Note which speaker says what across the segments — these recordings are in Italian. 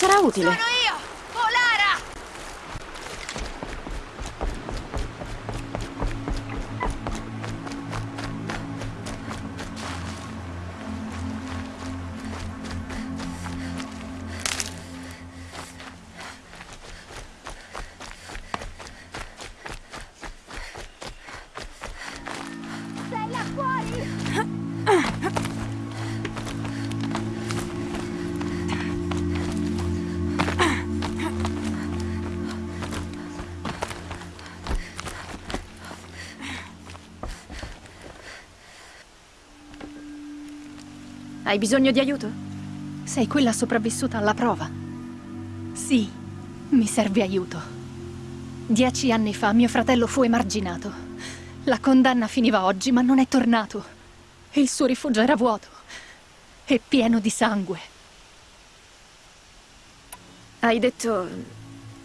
Speaker 1: Sarà utile. Hai bisogno di aiuto?
Speaker 2: Sei quella sopravvissuta alla prova? Sì, mi serve aiuto. Dieci anni fa mio fratello fu emarginato. La condanna finiva oggi, ma non è tornato. Il suo rifugio era vuoto e pieno di sangue.
Speaker 1: Hai detto...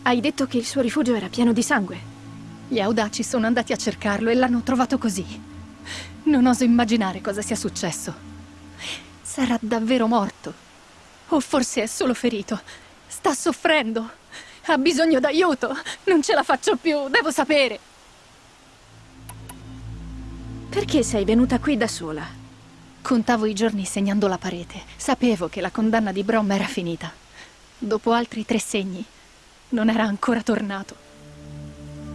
Speaker 1: Hai detto che il suo rifugio era pieno di sangue.
Speaker 2: Gli audaci sono andati a cercarlo e l'hanno trovato così. Non oso immaginare cosa sia successo. Sarà davvero morto. O forse è solo ferito. Sta soffrendo. Ha bisogno d'aiuto. Non ce la faccio più, devo sapere.
Speaker 1: Perché sei venuta qui da sola?
Speaker 2: Contavo i giorni segnando la parete. Sapevo che la condanna di Brom era finita. Dopo altri tre segni, non era ancora tornato.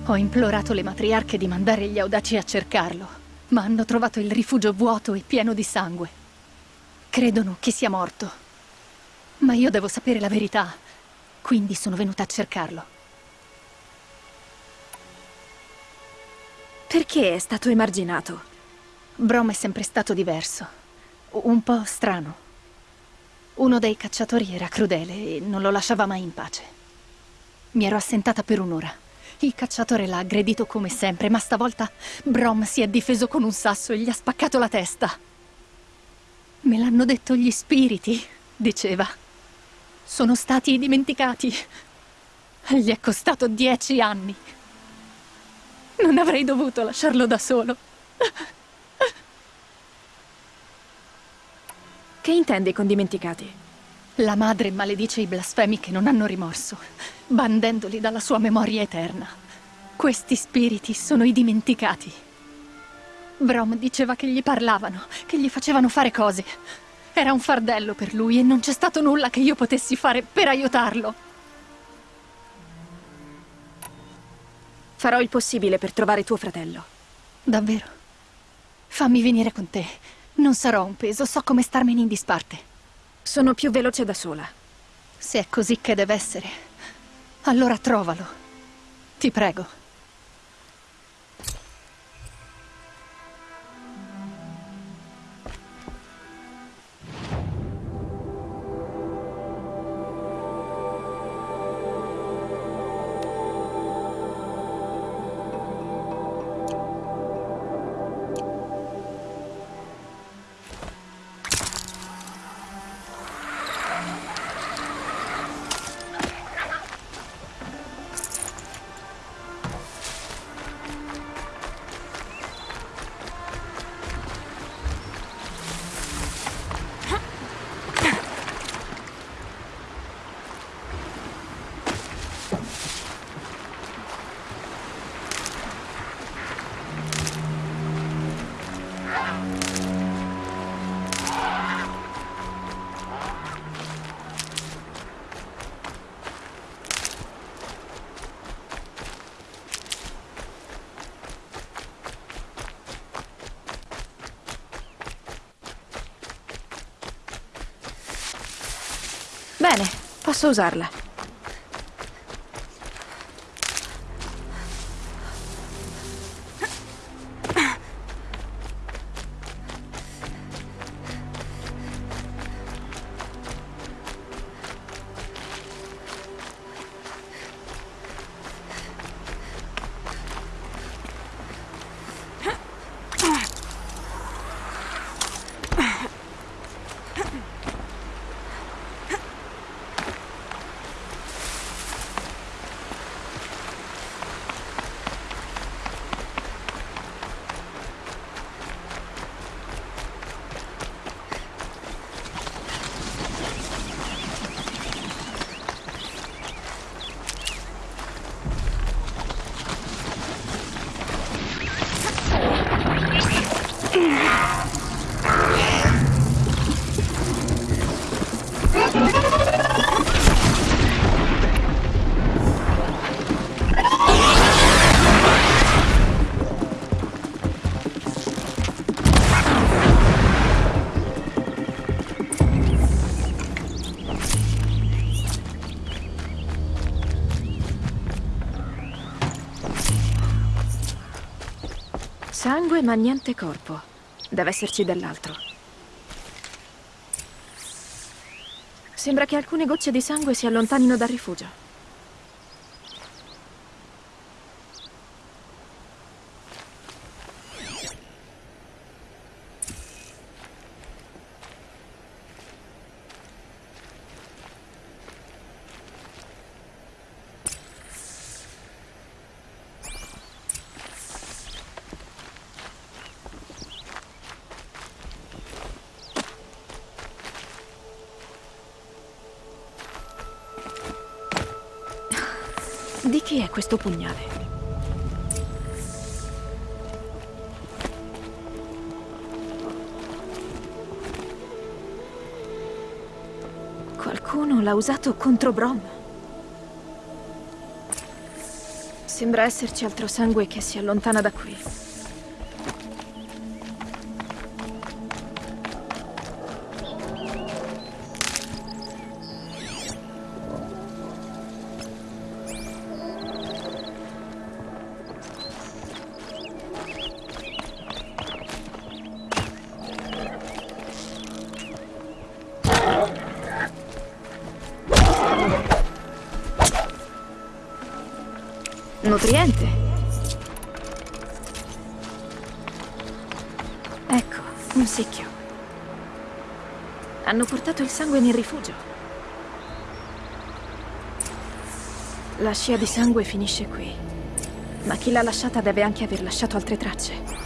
Speaker 2: Ho implorato le matriarche di mandare gli audaci a cercarlo, ma hanno trovato il rifugio vuoto e pieno di sangue. Credono che sia morto. Ma io devo sapere la verità, quindi sono venuta a cercarlo.
Speaker 1: Perché è stato emarginato?
Speaker 2: Brom è sempre stato diverso. Un po' strano. Uno dei cacciatori era crudele e non lo lasciava mai in pace. Mi ero assentata per un'ora. Il cacciatore l'ha aggredito come sempre, ma stavolta Brom si è difeso con un sasso e gli ha spaccato la testa. Me l'hanno detto gli spiriti, diceva. Sono stati dimenticati. Gli è costato dieci anni. Non avrei dovuto lasciarlo da solo.
Speaker 1: Che intendi con dimenticati?
Speaker 2: La madre maledice i blasfemi che non hanno rimorso, bandendoli dalla sua memoria eterna. Questi spiriti sono i dimenticati. Brom diceva che gli parlavano, che gli facevano fare cose. Era un fardello per lui e non c'è stato nulla che io potessi fare per aiutarlo.
Speaker 1: Farò il possibile per trovare tuo fratello.
Speaker 2: Davvero? Fammi venire con te. Non sarò un peso, so come starmene in disparte.
Speaker 1: Sono più veloce da sola.
Speaker 2: Se è così che deve essere, allora trovalo. Ti prego.
Speaker 1: Sus usarla. Sangue ma niente corpo. Deve esserci dell'altro. Sembra che alcune gocce di sangue si allontanino dal rifugio. Questo pugnale? Qualcuno l'ha usato contro Brom. Sembra esserci altro sangue che si allontana da qui. Scia di sangue finisce qui. Ma chi l'ha lasciata deve anche aver lasciato altre tracce.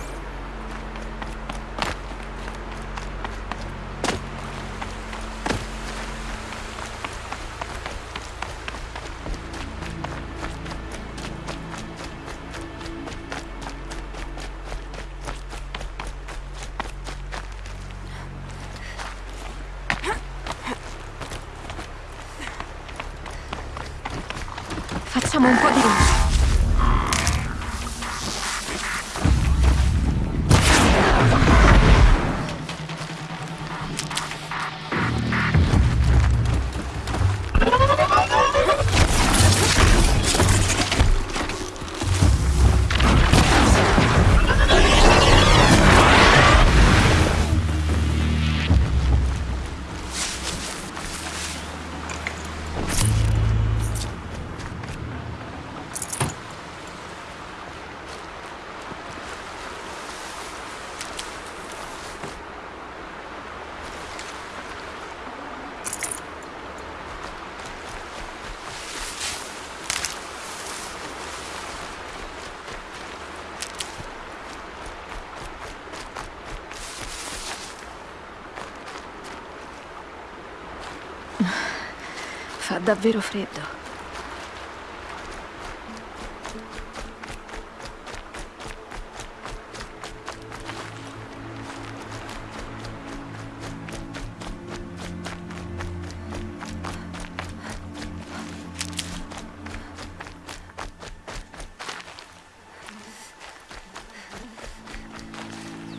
Speaker 1: Fa davvero freddo.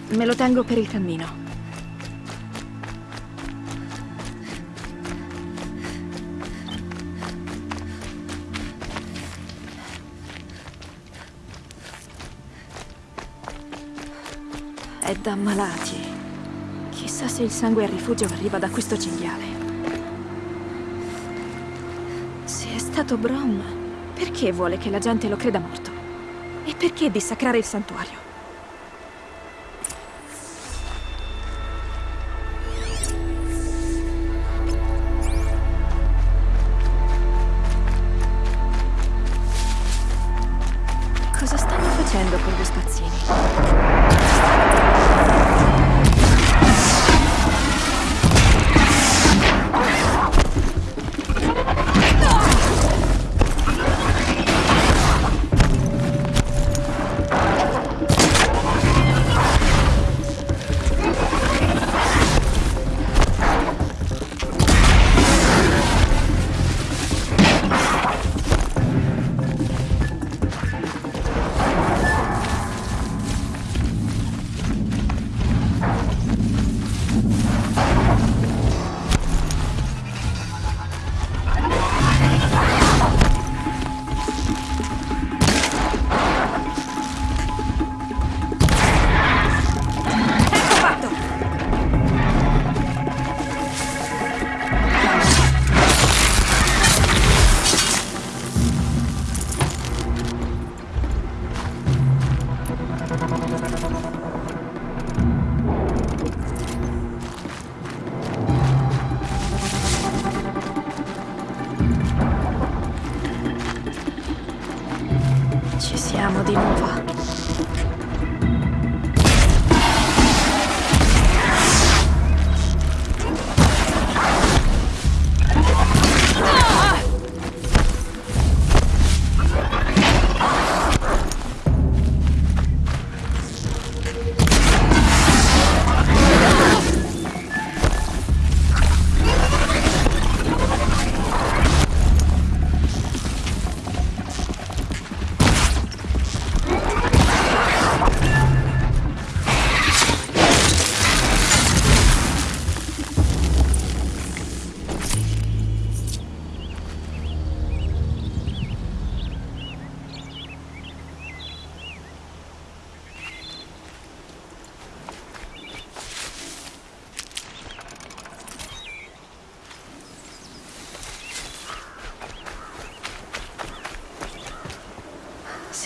Speaker 1: Me lo tengo per il cammino. Ammalati. Chissà se il sangue al rifugio arriva da questo cinghiale. Se è stato Brom, perché vuole che la gente lo creda morto? E perché dissacrare il santuario?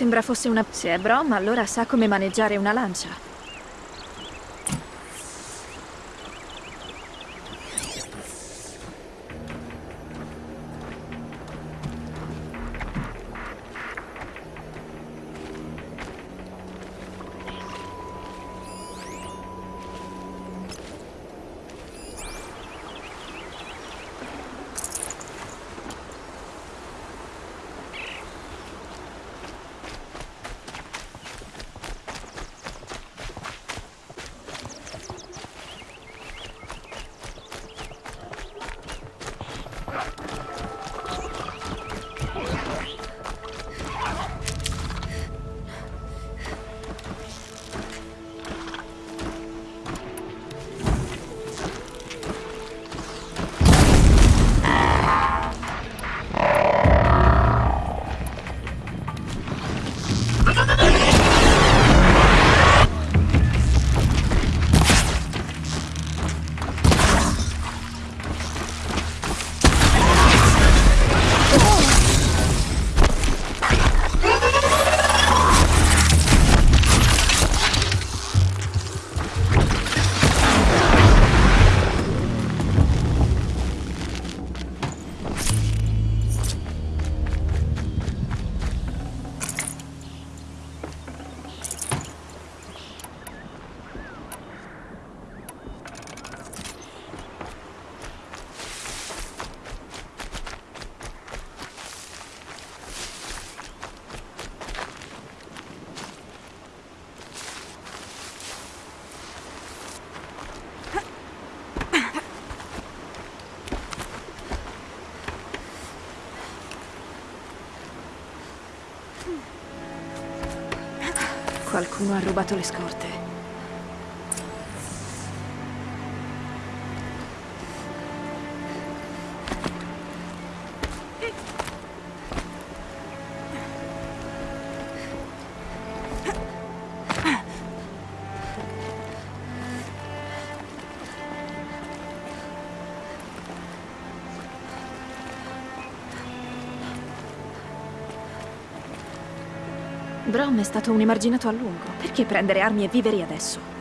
Speaker 1: Sembra fosse una... Se è Brom, allora sa come maneggiare una lancia. Qualcuno ha rubato le scorte. Brom è stato un emarginato a lungo. Perché prendere armi e viveri adesso?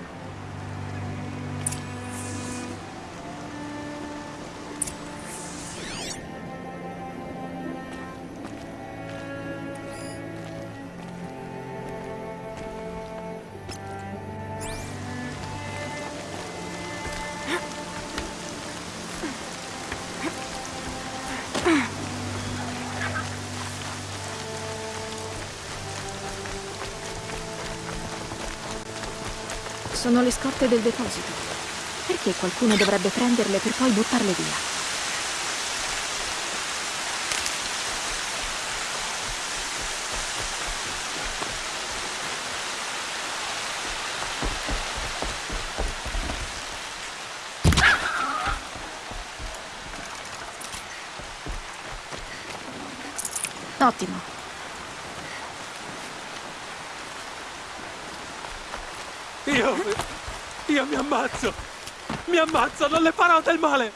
Speaker 1: Le scorte del deposito. Perché qualcuno dovrebbe prenderle per poi buttarle via? Ottimo.
Speaker 3: Io... Io mi ammazzo! Mi ammazzo, non le farò del male!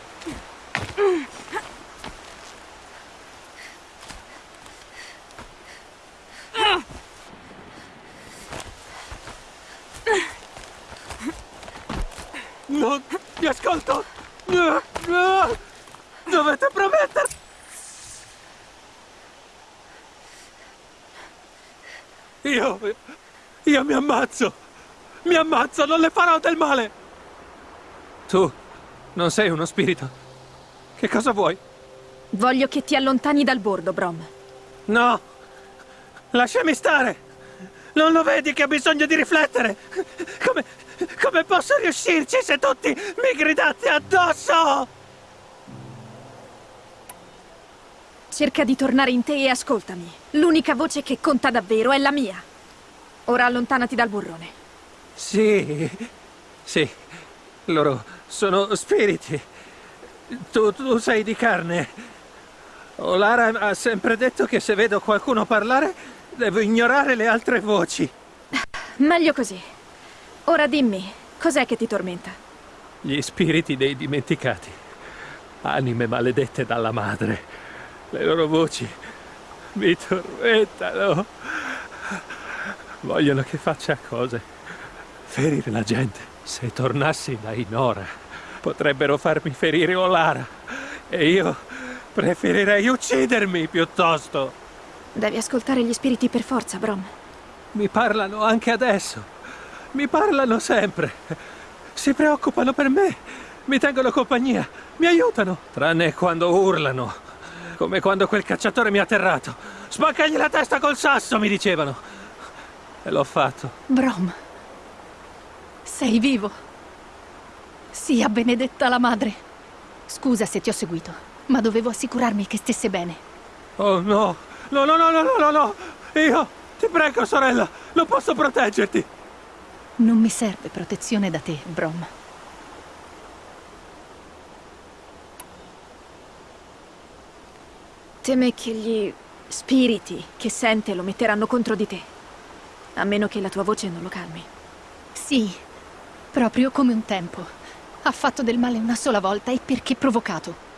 Speaker 3: Non ti ascolto! Dovete promettere! Io Io mi ammazzo! Mi ammazzo, non le farò del male! Tu non sei uno spirito. Che cosa vuoi?
Speaker 1: Voglio che ti allontani dal bordo, Brom.
Speaker 3: No! Lasciami stare! Non lo vedi che ho bisogno di riflettere? Come, come posso riuscirci se tutti mi gridate addosso?
Speaker 1: Cerca di tornare in te e ascoltami. L'unica voce che conta davvero è la mia. Ora allontanati dal burrone.
Speaker 3: Sì, sì, loro sono spiriti. Tu, tu sei di carne. Olara ha sempre detto che se vedo qualcuno parlare, devo ignorare le altre voci.
Speaker 1: Meglio così. Ora dimmi, cos'è che ti tormenta?
Speaker 3: Gli spiriti dei dimenticati. Anime maledette dalla madre. Le loro voci mi tormentano. Vogliono che faccia cose. Ferire la gente. Se tornassi da Inora, potrebbero farmi ferire Olara. E io preferirei uccidermi piuttosto.
Speaker 1: Devi ascoltare gli spiriti per forza, Brom.
Speaker 3: Mi parlano anche adesso. Mi parlano sempre. Si preoccupano per me. Mi tengono compagnia. Mi aiutano. Tranne quando urlano. Come quando quel cacciatore mi ha atterrato. Spaccagli la testa col sasso, mi dicevano. E l'ho fatto.
Speaker 2: Brom, sei vivo. Sia benedetta la madre. Scusa se ti ho seguito, ma dovevo assicurarmi che stesse bene.
Speaker 3: Oh no! No, no, no, no, no, no, no! Io, ti prego, sorella, non posso proteggerti!
Speaker 2: Non mi serve protezione da te, Brom.
Speaker 1: Teme che gli spiriti che sente lo metteranno contro di te. A meno che la tua voce non lo calmi.
Speaker 2: Sì, proprio come un tempo. Ha fatto del male una sola volta e perché provocato.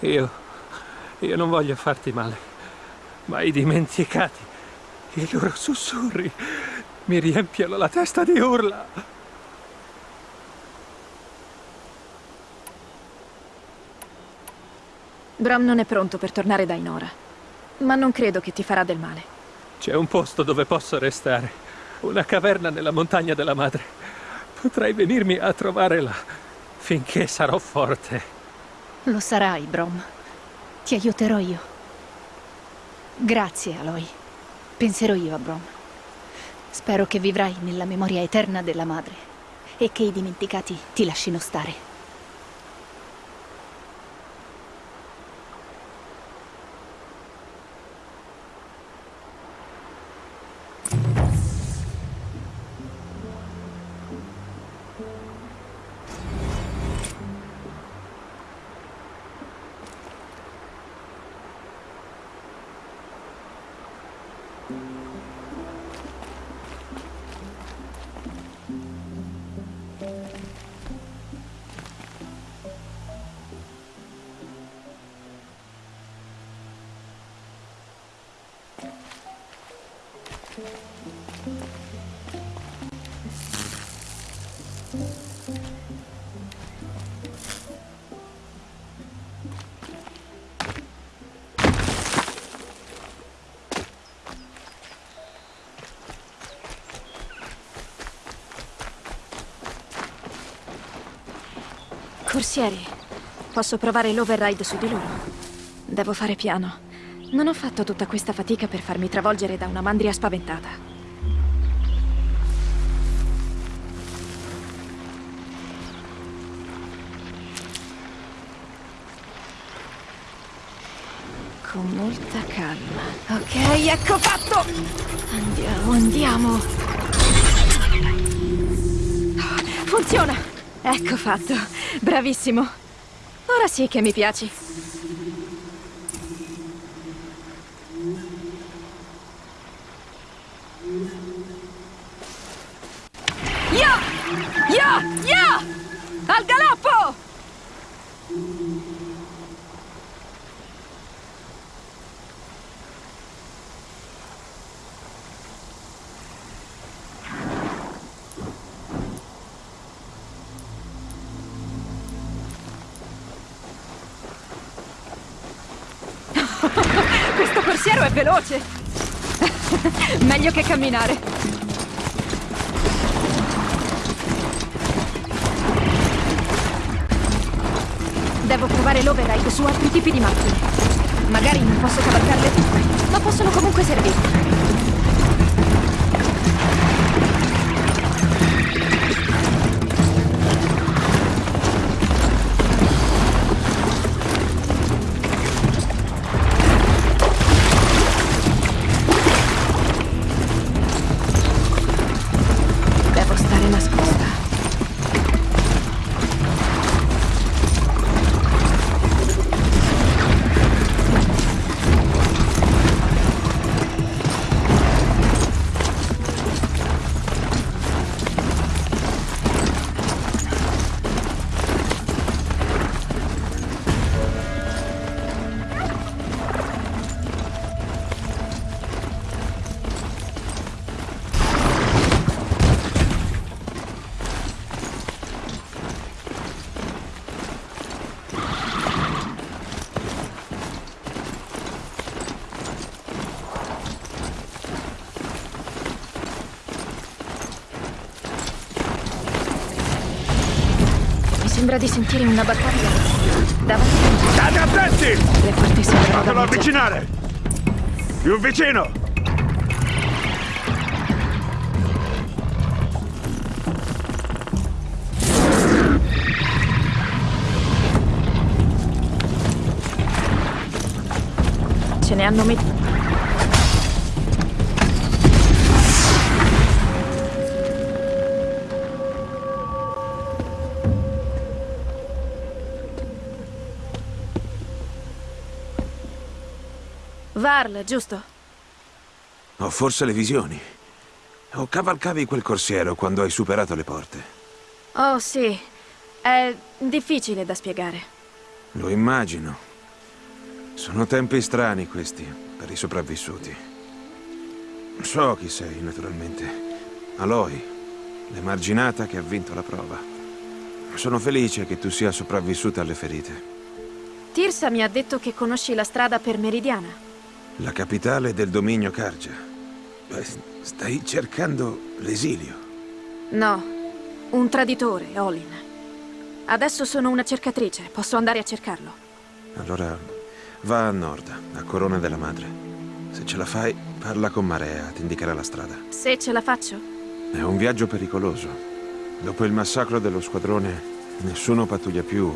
Speaker 3: Io, io non voglio farti male, ma i dimenticati, i loro sussurri, mi riempiono la testa di urla.
Speaker 1: Bram non è pronto per tornare da Inora, ma non credo che ti farà del male.
Speaker 3: C'è un posto dove posso restare, una caverna nella montagna della madre. Potrei venirmi a trovare là, finché sarò forte.
Speaker 2: Lo sarai, Brom. Ti aiuterò io. Grazie, Aloy. Penserò io a Brom. Spero che vivrai nella memoria eterna della madre e che i dimenticati ti lasciano stare.
Speaker 1: Corsieri, posso provare l'override su di loro? Devo fare piano. Non ho fatto tutta questa fatica per farmi travolgere da una mandria spaventata. Con molta calma. Ok, ecco fatto! Andiamo, andiamo. Funziona! Ecco fatto. Bravissimo. Ora sì che mi piaci. veloce! Meglio che camminare! Devo provare l'override su altri tipi di macchine. Magari non posso cavalcarle tutte, ma possono comunque servirmi. Sembra di sentire una battaglia davanti.
Speaker 4: State attenti!
Speaker 1: Le porte sembrano
Speaker 4: Fatelo avvicinare! Più vicino!
Speaker 1: Ce ne hanno messo. Varl, giusto?
Speaker 5: Ho forse le visioni. O cavalcavi quel corsiero quando hai superato le porte.
Speaker 1: Oh, sì. È difficile da spiegare.
Speaker 5: Lo immagino. Sono tempi strani questi per i sopravvissuti. So chi sei, naturalmente. Aloy, l'emarginata che ha vinto la prova. Sono felice che tu sia sopravvissuta alle ferite.
Speaker 1: Tirsa mi ha detto che conosci la strada per Meridiana.
Speaker 5: La capitale del dominio Karja. Beh, stai cercando l'esilio.
Speaker 1: No, un traditore, Olin. Adesso sono una cercatrice, posso andare a cercarlo.
Speaker 5: Allora va a nord, a Corona della Madre. Se ce la fai, parla con Marea, ti indicherà la strada.
Speaker 1: Se ce la faccio?
Speaker 5: È un viaggio pericoloso. Dopo il massacro dello squadrone, nessuno pattuglia più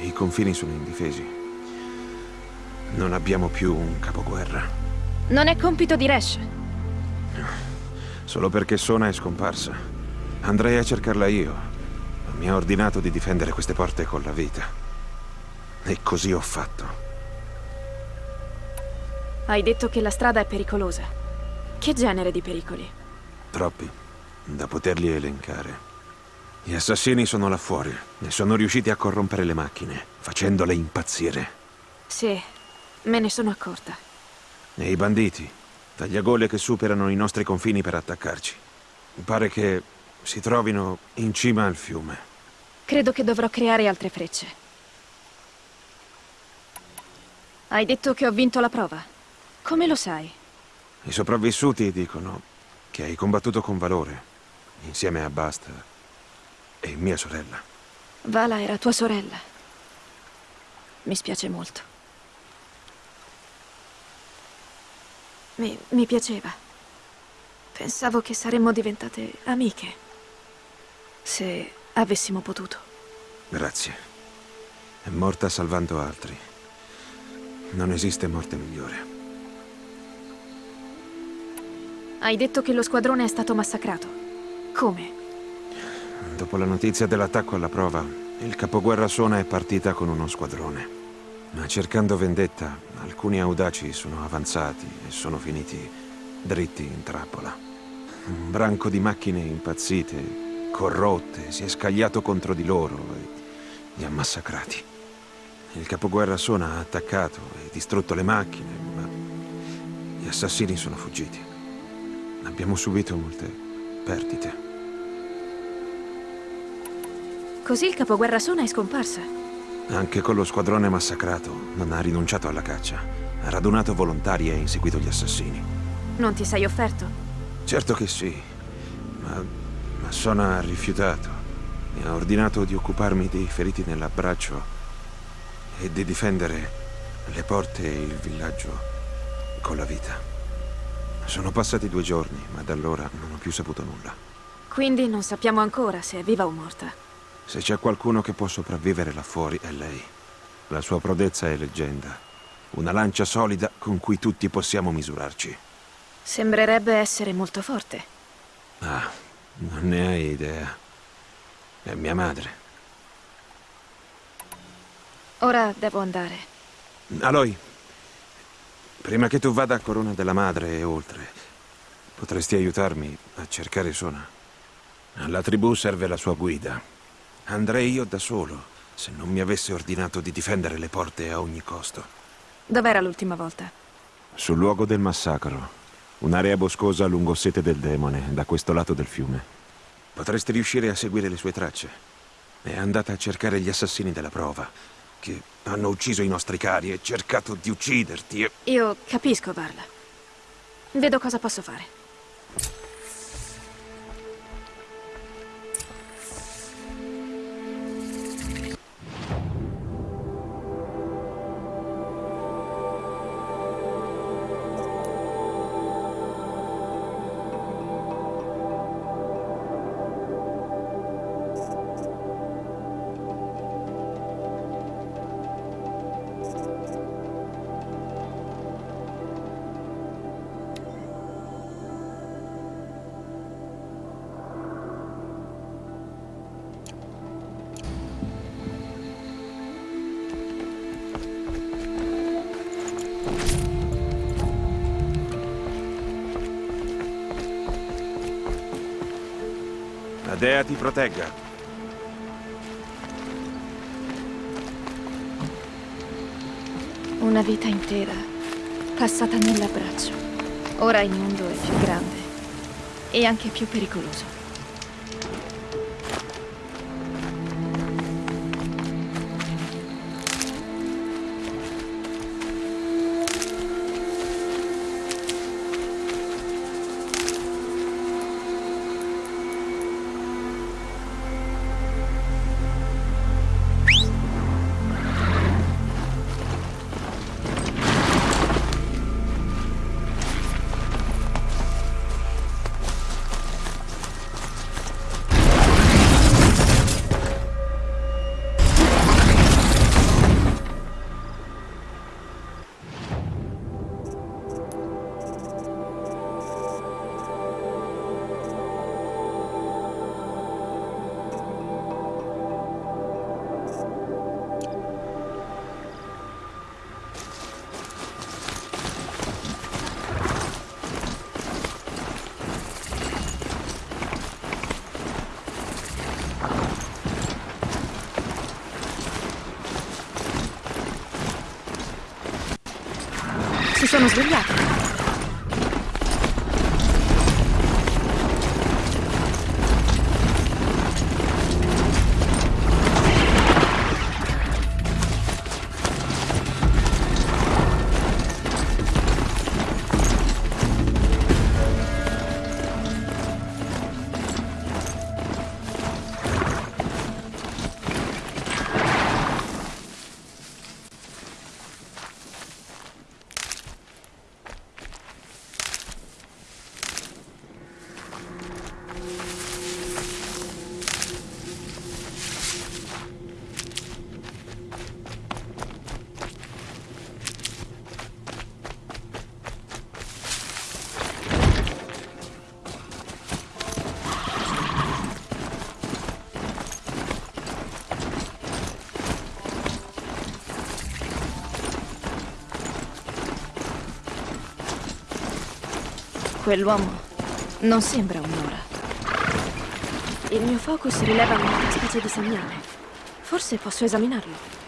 Speaker 5: e i confini sono indifesi. Non abbiamo più un capoguerra.
Speaker 1: Non è compito di Resh.
Speaker 5: Solo perché Sona è scomparsa. Andrei a cercarla io. Ma mi ha ordinato di difendere queste porte con la vita. E così ho fatto.
Speaker 1: Hai detto che la strada è pericolosa. Che genere di pericoli?
Speaker 5: Troppi, da poterli elencare. Gli assassini sono là fuori e sono riusciti a corrompere le macchine, facendole impazzire.
Speaker 1: Sì, me ne sono accorta.
Speaker 5: E i banditi, tagliagole che superano i nostri confini per attaccarci. Pare che si trovino in cima al fiume.
Speaker 1: Credo che dovrò creare altre frecce. Hai detto che ho vinto la prova. Come lo sai?
Speaker 5: I sopravvissuti dicono che hai combattuto con valore, insieme a Basta e mia sorella.
Speaker 1: Vala era tua sorella. Mi spiace molto. Mi, mi piaceva. Pensavo che saremmo diventate amiche. Se avessimo potuto.
Speaker 5: Grazie. È morta salvando altri. Non esiste morte migliore.
Speaker 1: Hai detto che lo squadrone è stato massacrato. Come?
Speaker 5: Dopo la notizia dell'attacco alla prova, il capoguerra Sona è partita con uno squadrone. Ma cercando vendetta, alcuni audaci sono avanzati e sono finiti dritti in trappola. Un branco di macchine impazzite, corrotte, si è scagliato contro di loro e li ha massacrati. Il capoguerra Sona ha attaccato e distrutto le macchine, ma gli assassini sono fuggiti. Abbiamo subito molte perdite.
Speaker 1: Così il capoguerra Sona è scomparsa.
Speaker 5: Anche con lo squadrone massacrato, non ha rinunciato alla caccia. Ha radunato volontari e inseguito gli assassini.
Speaker 1: Non ti sei offerto?
Speaker 5: Certo che sì, ma, ma Sona ha rifiutato. Mi ha ordinato di occuparmi dei feriti nell'abbraccio e di difendere le porte e il villaggio con la vita. Sono passati due giorni, ma da allora non ho più saputo nulla.
Speaker 1: Quindi non sappiamo ancora se è viva o morta.
Speaker 5: Se c'è qualcuno che può sopravvivere là fuori è lei. La sua prodezza è leggenda. Una lancia solida con cui tutti possiamo misurarci.
Speaker 1: Sembrerebbe essere molto forte.
Speaker 5: Ah, non ne hai idea. È mia madre.
Speaker 1: Ora devo andare.
Speaker 5: Aloy, prima che tu vada a Corona della Madre e oltre, potresti aiutarmi a cercare Sona? Alla tribù serve la sua guida. Andrei io da solo, se non mi avesse ordinato di difendere le porte a ogni costo.
Speaker 1: Dov'era l'ultima volta?
Speaker 5: Sul luogo del massacro. Un'area boscosa lungo sete del demone, da questo lato del fiume. Potresti riuscire a seguire le sue tracce. È andata a cercare gli assassini della prova, che hanno ucciso i nostri cari e cercato di ucciderti e...
Speaker 1: Io capisco, Varla. Vedo cosa posso fare.
Speaker 5: Protegga.
Speaker 1: Una vita intera passata nell'abbraccio. Ora il mondo è più grande e anche più pericoloso. Si sono Quell'uomo non sembra un'ora. Il mio focus rileva una specie di segnale. Forse posso esaminarlo.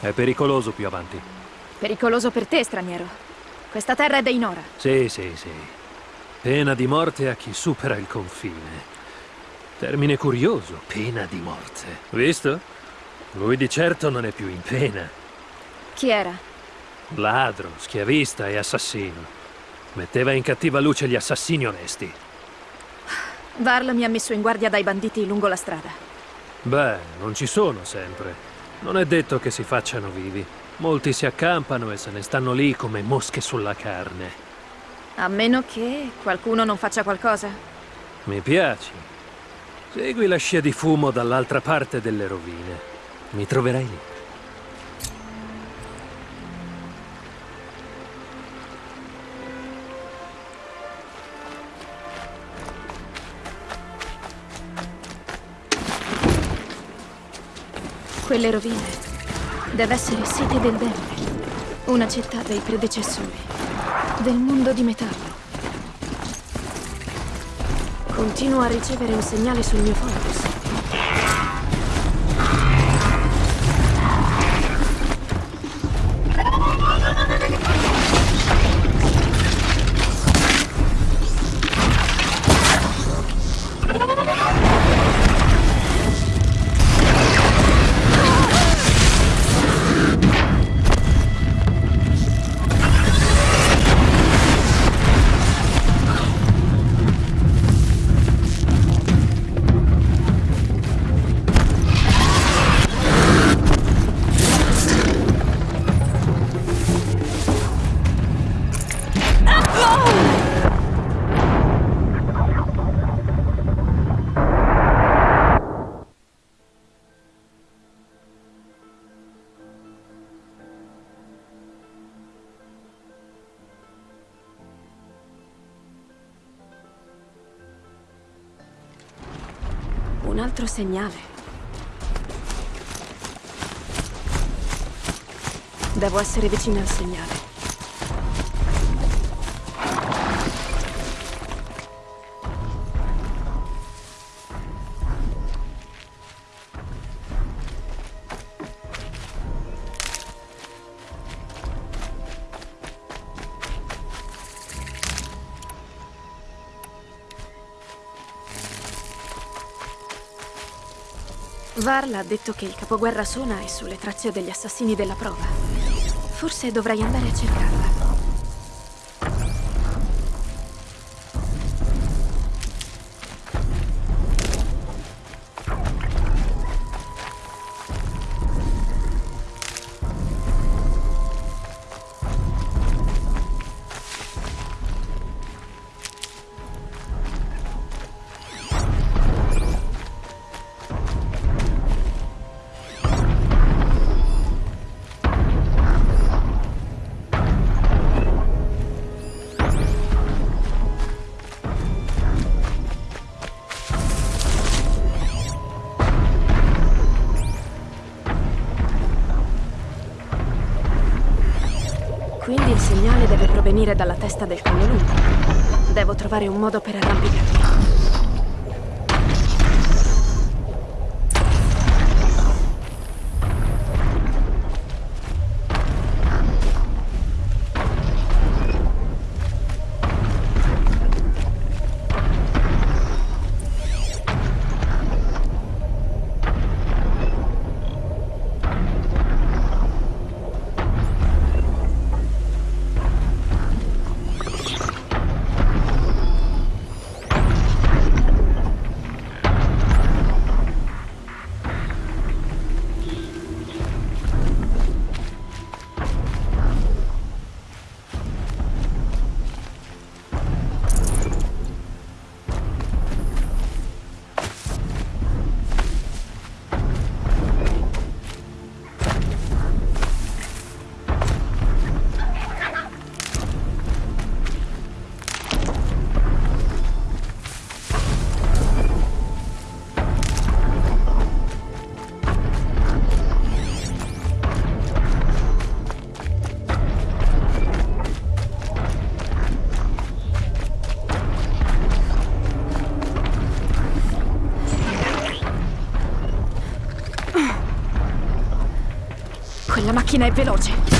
Speaker 3: È pericoloso più avanti.
Speaker 1: Pericoloso per te, straniero. Questa terra è dei Nora.
Speaker 3: Sì, sì, sì. Pena di morte a chi supera il confine. Termine curioso, pena di morte. Visto? Lui di certo non è più in pena.
Speaker 1: Chi era?
Speaker 3: Ladro, schiavista e assassino. Metteva in cattiva luce gli assassini onesti.
Speaker 1: Varl mi ha messo in guardia dai banditi lungo la strada.
Speaker 3: Beh, non ci sono sempre. Non è detto che si facciano vivi. Molti si accampano e se ne stanno lì come mosche sulla carne.
Speaker 1: A meno che qualcuno non faccia qualcosa.
Speaker 3: Mi piaci. Segui la scia di fumo dall'altra parte delle rovine. Mi troverai lì.
Speaker 1: Quelle rovine deve essere sete del Demone. Una città dei predecessori. Del mondo di metallo. Continuo a ricevere un segnale sul mio focus. Un altro segnale. Devo essere vicino al segnale. Varla ha detto che il capoguerra Sona è sulle tracce degli assassini della prova. Forse dovrei andare a cercarla. Testa del collo lungo. Devo trovare un modo per arrampicarmi. Macchina è veloce.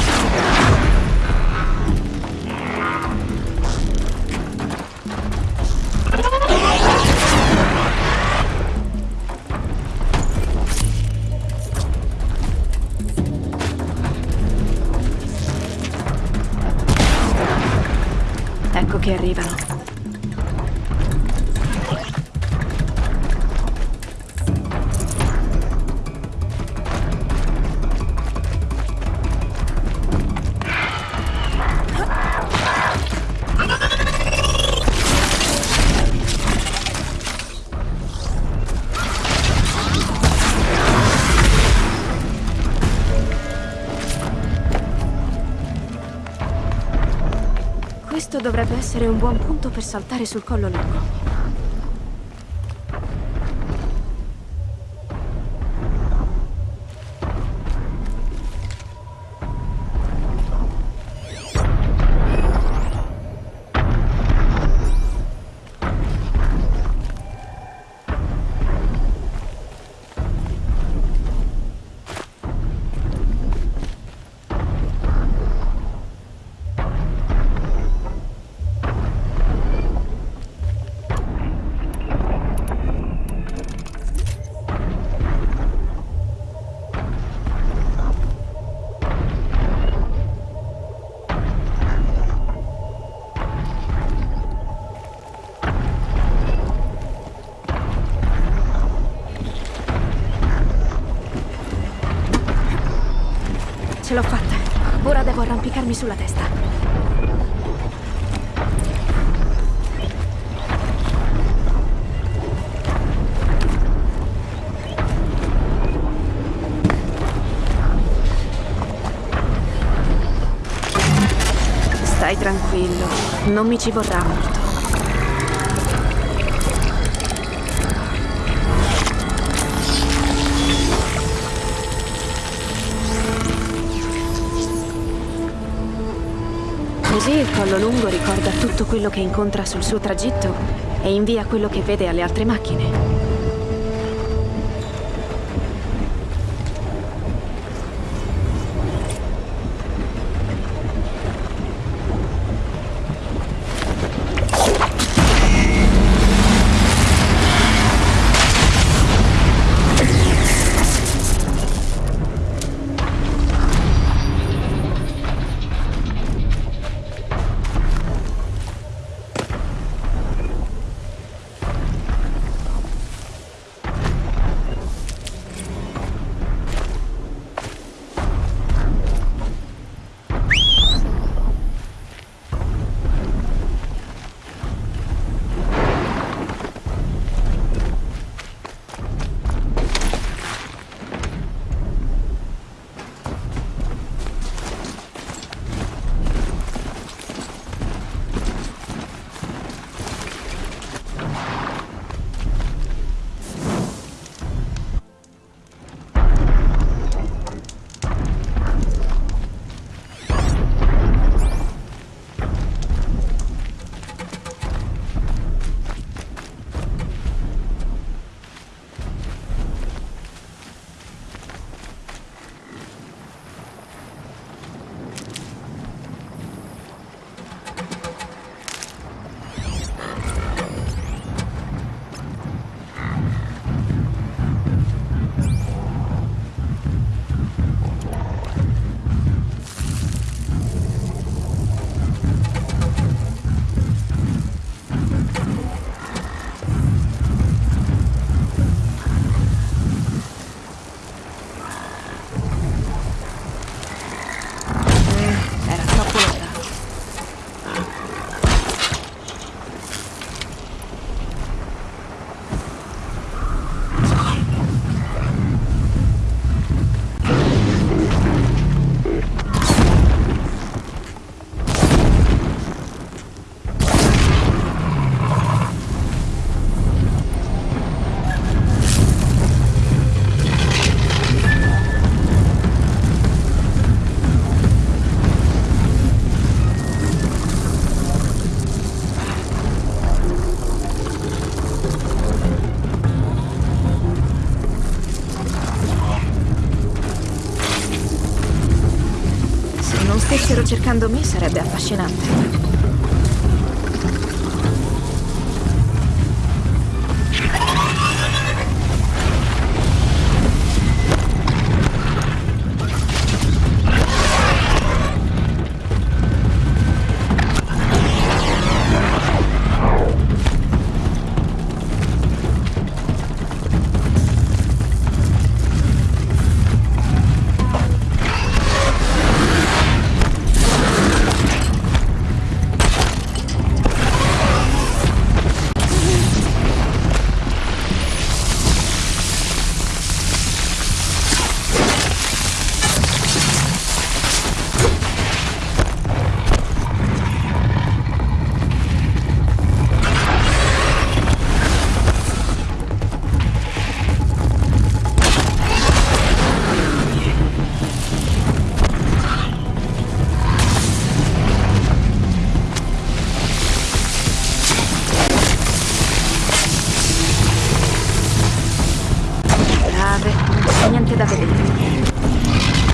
Speaker 1: Essere un buon punto per saltare sul collo lungo. Arrampicarmi sulla testa. Stai tranquillo, non mi ci vorrà molto. Così il collo lungo ricorda tutto quello che incontra sul suo tragitto e invia quello che vede alle altre macchine. Cercando me sarebbe affascinante. Grave, non c'è niente da vedere.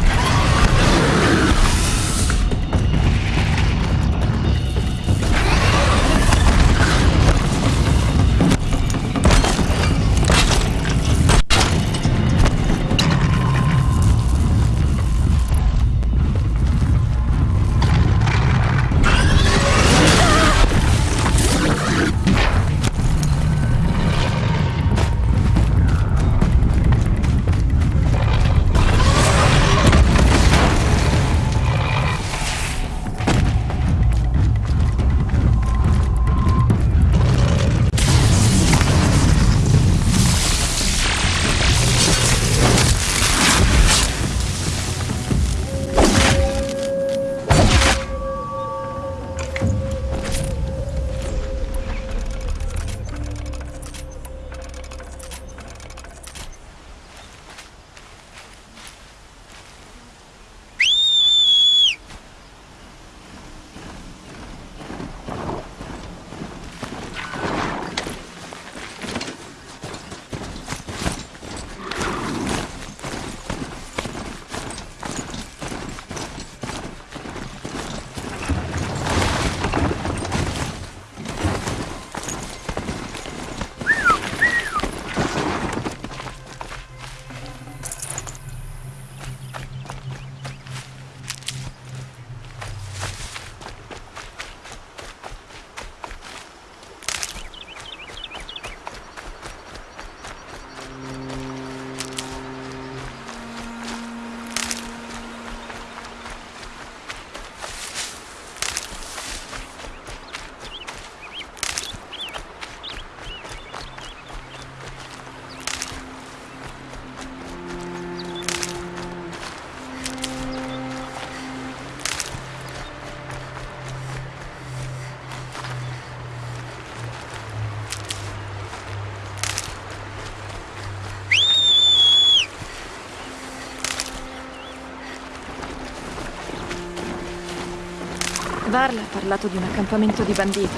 Speaker 1: Varla ha parlato di un accampamento di banditi,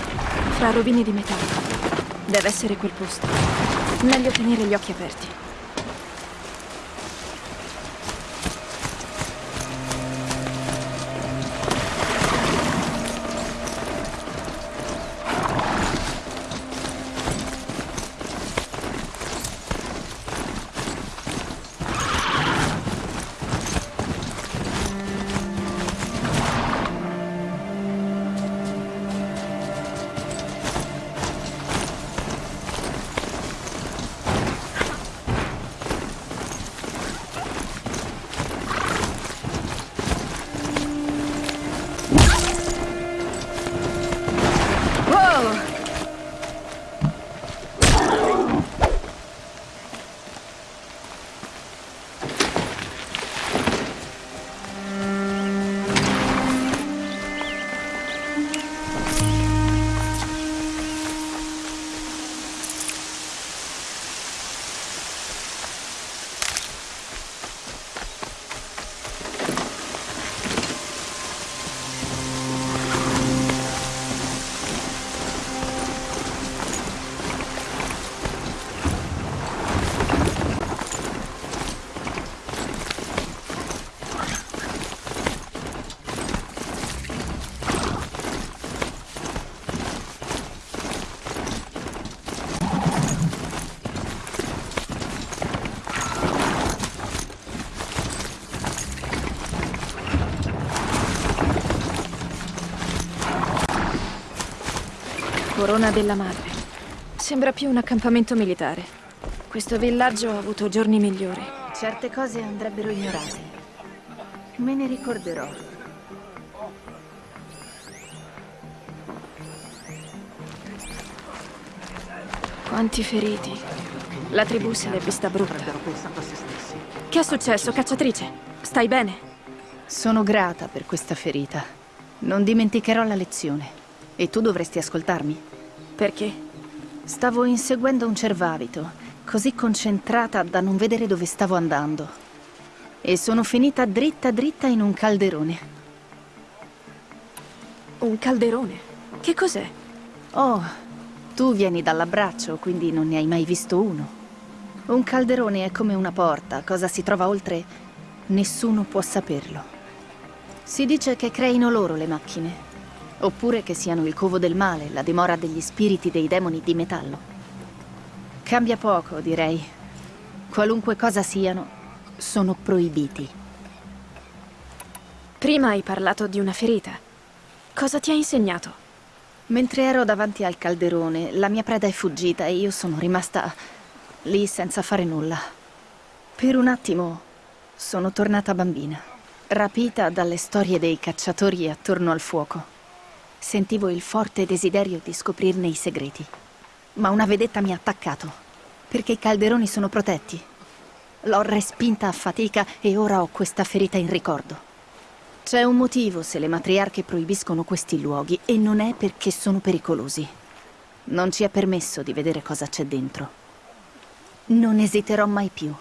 Speaker 1: fra rovine di metallo. Deve essere quel posto. Meglio tenere gli occhi aperti. Corona della Madre. Sembra più un accampamento militare. Questo villaggio ha avuto giorni migliori.
Speaker 2: Certe cose andrebbero ignorate. Me ne ricorderò.
Speaker 1: Quanti feriti. La tribù se l'è vista brutta. Che è successo, cacciatrice? Stai bene?
Speaker 2: Sono grata per questa ferita. Non dimenticherò la lezione. E tu dovresti ascoltarmi.
Speaker 1: Perché?
Speaker 2: Stavo inseguendo un cervavito, così concentrata da non vedere dove stavo andando. E sono finita dritta dritta in un calderone.
Speaker 1: Un calderone? Che cos'è?
Speaker 2: Oh, tu vieni dall'abbraccio, quindi non ne hai mai visto uno. Un calderone è come una porta, cosa si trova oltre, nessuno può saperlo. Si dice che creino loro le macchine, oppure che siano il covo del male, la dimora degli spiriti dei demoni di metallo. Cambia poco, direi. Qualunque cosa siano, sono proibiti.
Speaker 1: Prima hai parlato di una ferita. Cosa ti ha insegnato?
Speaker 2: Mentre ero davanti al calderone, la mia preda è fuggita e io sono rimasta lì senza fare nulla. Per un attimo sono tornata bambina, rapita dalle storie dei cacciatori attorno al fuoco. Sentivo il forte desiderio di scoprirne i segreti. Ma una vedetta mi ha attaccato, perché i calderoni sono protetti. L'ho respinta a fatica e ora ho questa ferita in ricordo. C'è un motivo se le matriarche proibiscono questi luoghi e non è perché sono pericolosi. Non ci è permesso di vedere cosa c'è dentro. Non esiterò mai più.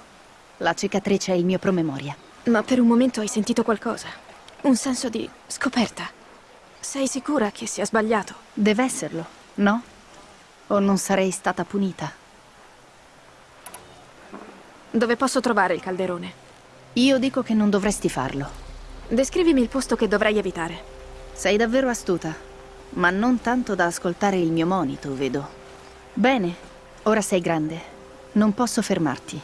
Speaker 2: La cicatrice è il mio promemoria.
Speaker 1: Ma per un momento hai sentito qualcosa. Un senso di scoperta. Sei sicura che sia sbagliato?
Speaker 2: Deve esserlo, no? O non sarei stata punita?
Speaker 1: Dove posso trovare il calderone?
Speaker 2: Io dico che non dovresti farlo.
Speaker 1: Descrivimi il posto che dovrei evitare.
Speaker 2: Sei davvero astuta, ma non tanto da ascoltare il mio monito, vedo. Bene, ora sei grande. Non posso fermarti.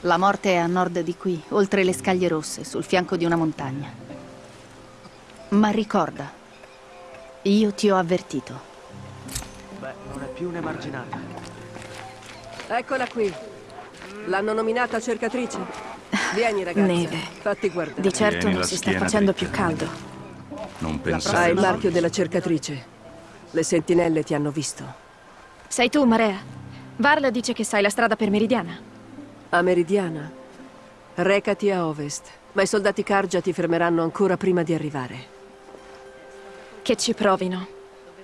Speaker 2: La morte è a nord di qui, oltre le scaglie rosse, sul fianco di una montagna. Ma ricorda, io ti ho avvertito.
Speaker 6: Beh, non è più un'emarginata.
Speaker 7: Eccola qui. L'hanno nominata cercatrice. Vieni ragazza.
Speaker 1: Neve.
Speaker 7: Fatti guardare.
Speaker 1: Di certo
Speaker 8: Tieni
Speaker 1: non si sta facendo
Speaker 8: dritta.
Speaker 1: più caldo.
Speaker 8: Non
Speaker 7: Hai il
Speaker 8: pensare.
Speaker 7: marchio della cercatrice. Le sentinelle ti hanno visto.
Speaker 1: Sei tu, Marea. Varla dice che sai la strada per Meridiana.
Speaker 7: A Meridiana. Recati a ovest. Ma i soldati Karja ti fermeranno ancora prima di arrivare.
Speaker 1: Che ci provino.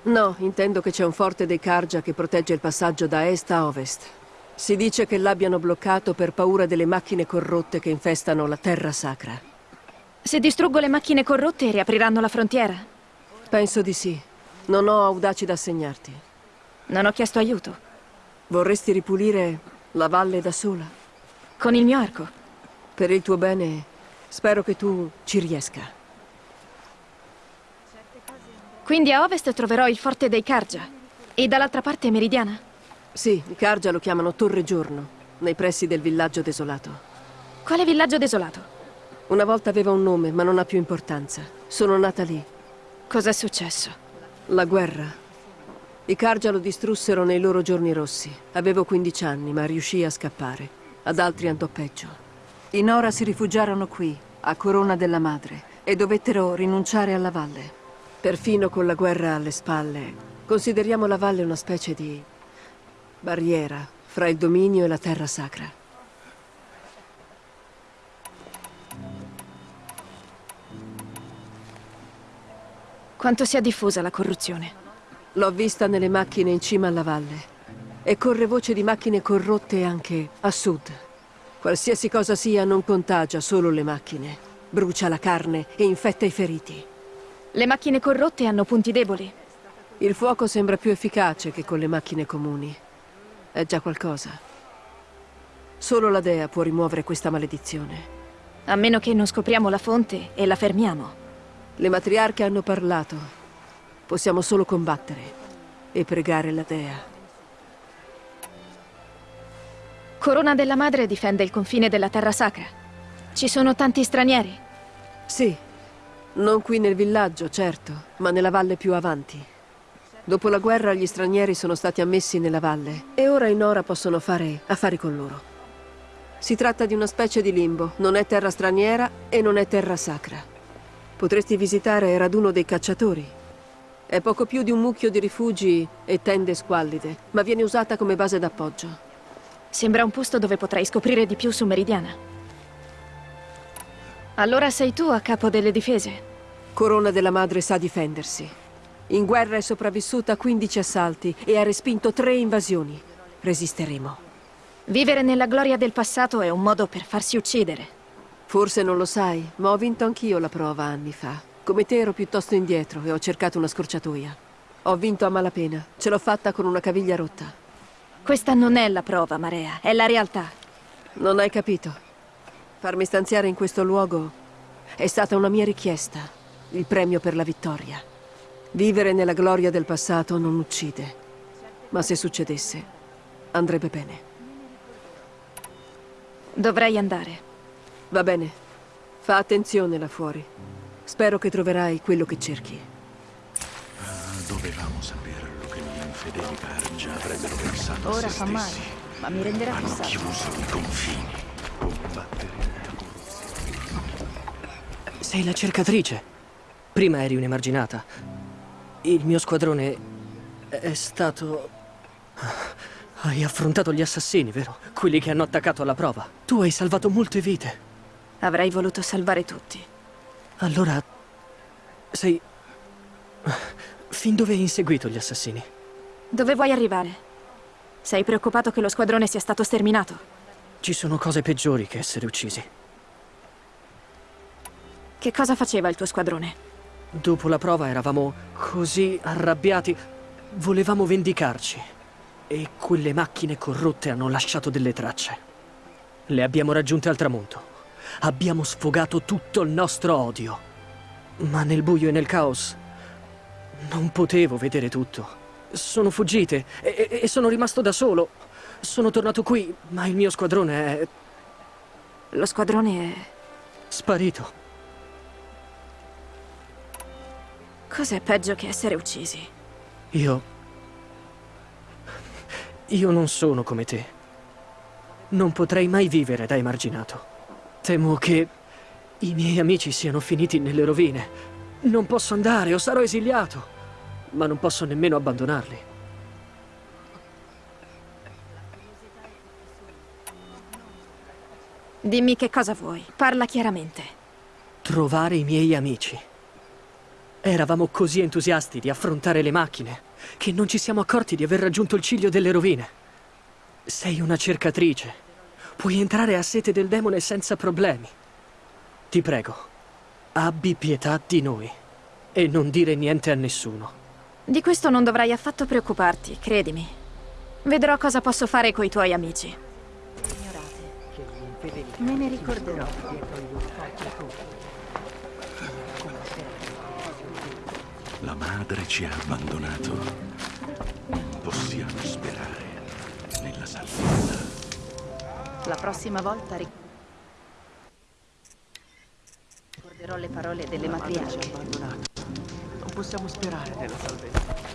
Speaker 7: No, intendo che c'è un forte dei Karja che protegge il passaggio da est a ovest. Si dice che l'abbiano bloccato per paura delle macchine corrotte che infestano la terra sacra.
Speaker 1: Se distruggo le macchine corrotte, riapriranno la frontiera.
Speaker 7: Penso di sì. Non ho audaci da assegnarti.
Speaker 1: Non ho chiesto aiuto.
Speaker 7: Vorresti ripulire la valle da sola?
Speaker 1: Con il mio arco.
Speaker 7: Per il tuo bene, spero che tu ci riesca.
Speaker 1: Quindi a ovest troverò il forte dei Karja. E dall'altra parte Meridiana?
Speaker 7: Sì, i Karja lo chiamano Torre Giorno, nei pressi del villaggio desolato.
Speaker 1: Quale villaggio desolato?
Speaker 7: Una volta aveva un nome, ma non ha più importanza. Sono nata lì.
Speaker 1: Cos'è successo?
Speaker 7: La guerra. I Karja lo distrussero nei loro giorni rossi. Avevo 15 anni, ma riuscii a scappare. Ad altri andò peggio. I Nora si rifugiarono qui, a Corona della Madre, e dovettero rinunciare alla valle. Perfino con la guerra alle spalle, consideriamo la valle una specie di barriera fra il dominio e la terra sacra.
Speaker 1: Quanto sia diffusa la corruzione?
Speaker 7: L'ho vista nelle macchine in cima alla valle. E corre voce di macchine corrotte anche a sud. Qualsiasi cosa sia non contagia solo le macchine. Brucia la carne e infetta i feriti.
Speaker 1: Le macchine corrotte hanno punti deboli.
Speaker 7: Il fuoco sembra più efficace che con le macchine comuni. È già qualcosa. Solo la dea può rimuovere questa maledizione.
Speaker 1: A meno che non scopriamo la fonte e la fermiamo.
Speaker 7: Le matriarche hanno parlato. Possiamo solo combattere e pregare la dea.
Speaker 1: Corona della Madre difende il confine della terra sacra. Ci sono tanti stranieri.
Speaker 7: Sì, non qui nel villaggio, certo, ma nella valle più avanti. Dopo la guerra gli stranieri sono stati ammessi nella valle e ora in Ora possono fare affari con loro. Si tratta di una specie di limbo, non è terra straniera e non è terra sacra. Potresti visitare raduno dei cacciatori. È poco più di un mucchio di rifugi e tende squallide, ma viene usata come base d'appoggio.
Speaker 1: Sembra un posto dove potrai scoprire di più su Meridiana. Allora sei tu a capo delle difese?
Speaker 7: Corona della Madre sa difendersi. In guerra è sopravvissuta a 15 assalti e ha respinto tre invasioni. Resisteremo.
Speaker 1: Vivere nella gloria del passato è un modo per farsi uccidere.
Speaker 7: Forse non lo sai, ma ho vinto anch'io la prova anni fa. Come te ero piuttosto indietro e ho cercato una scorciatoia. Ho vinto a malapena. Ce l'ho fatta con una caviglia rotta.
Speaker 1: Questa non è la prova, Marea, è la realtà.
Speaker 7: Non hai capito. Farmi stanziare in questo luogo è stata una mia richiesta. Il premio per la vittoria. Vivere nella gloria del passato non uccide. Ma se succedesse, andrebbe bene.
Speaker 1: Dovrei andare.
Speaker 7: Va bene. Fa attenzione là fuori. Spero che troverai quello che cerchi.
Speaker 4: Dovevamo saperlo che gli infedeli Cargia avrebbero pensato a
Speaker 2: Ora
Speaker 4: se
Speaker 2: fa male,
Speaker 4: stessi.
Speaker 2: ma mi renderà
Speaker 4: Hanno
Speaker 2: saggio.
Speaker 4: chiuso i confini. Combattere la
Speaker 6: Sei la cercatrice. Prima eri un'emarginata. Il mio squadrone è stato... Hai affrontato gli assassini, vero? Quelli che hanno attaccato alla prova. Tu hai salvato molte vite.
Speaker 1: Avrei voluto salvare tutti.
Speaker 6: Allora... Sei... Fin dove hai inseguito gli assassini?
Speaker 1: Dove vuoi arrivare? Sei preoccupato che lo squadrone sia stato sterminato?
Speaker 6: Ci sono cose peggiori che essere uccisi.
Speaker 1: Che cosa faceva il tuo squadrone?
Speaker 6: Dopo la prova eravamo così arrabbiati. Volevamo vendicarci. E quelle macchine corrotte hanno lasciato delle tracce. Le abbiamo raggiunte al tramonto. Abbiamo sfogato tutto il nostro odio. Ma nel buio e nel caos non potevo vedere tutto. Sono fuggite e, e- sono rimasto da solo. Sono tornato qui, ma il mio squadrone è
Speaker 1: Lo squadrone è...
Speaker 6: sparito.
Speaker 1: Cos'è peggio che essere uccisi?
Speaker 6: Io... Io non sono come te. Non potrei mai vivere da emarginato. Temo che i miei amici siano finiti nelle rovine. Non posso andare o sarò esiliato. Ma non posso nemmeno abbandonarli.
Speaker 1: Dimmi che cosa vuoi. Parla chiaramente.
Speaker 6: Trovare i miei amici. Eravamo così entusiasti di affrontare le macchine che non ci siamo accorti di aver raggiunto il ciglio delle rovine. Sei una cercatrice. Puoi entrare a sete del demone senza problemi. Ti prego, abbi pietà di noi e non dire niente a nessuno.
Speaker 1: Di questo non dovrai affatto preoccuparti, credimi. Vedrò cosa posso fare coi tuoi amici.
Speaker 2: Me ne ricorderò.
Speaker 4: La madre ci ha abbandonato. Non possiamo sperare nella salvezza.
Speaker 2: La prossima volta ric- ricorderò le parole delle matriarche.
Speaker 6: Non possiamo sperare nella salvezza.